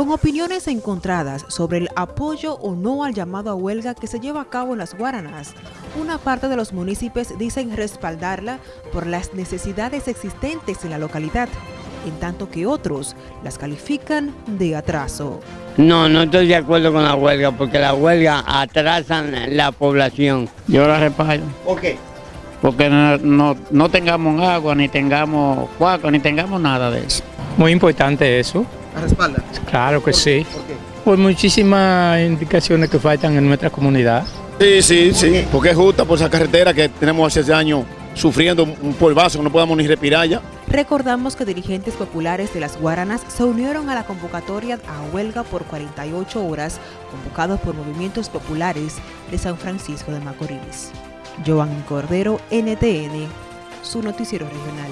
Con opiniones encontradas sobre el apoyo o no al llamado a huelga que se lleva a cabo en las Guaranas, una parte de los municipios dicen respaldarla por las necesidades existentes en la localidad, en tanto que otros las califican de atraso. No, no estoy de acuerdo con la huelga, porque la huelga atrasan la población. Yo la respaldo. ¿Por qué? Porque no, no, no tengamos agua, ni tengamos cuaco, ni tengamos nada de eso. Muy importante eso. ¿La respalda? Claro que sí. ¿Por qué? Por muchísimas indicaciones que faltan en nuestra comunidad. Sí, sí, sí, porque es justa por esa carretera que tenemos hace años sufriendo un polvazo que no podamos ni respirar ya. Recordamos que dirigentes populares de las Guaranas se unieron a la convocatoria a huelga por 48 horas, convocados por movimientos populares de San Francisco de Macorís. Joan Cordero, NTN, su noticiero regional.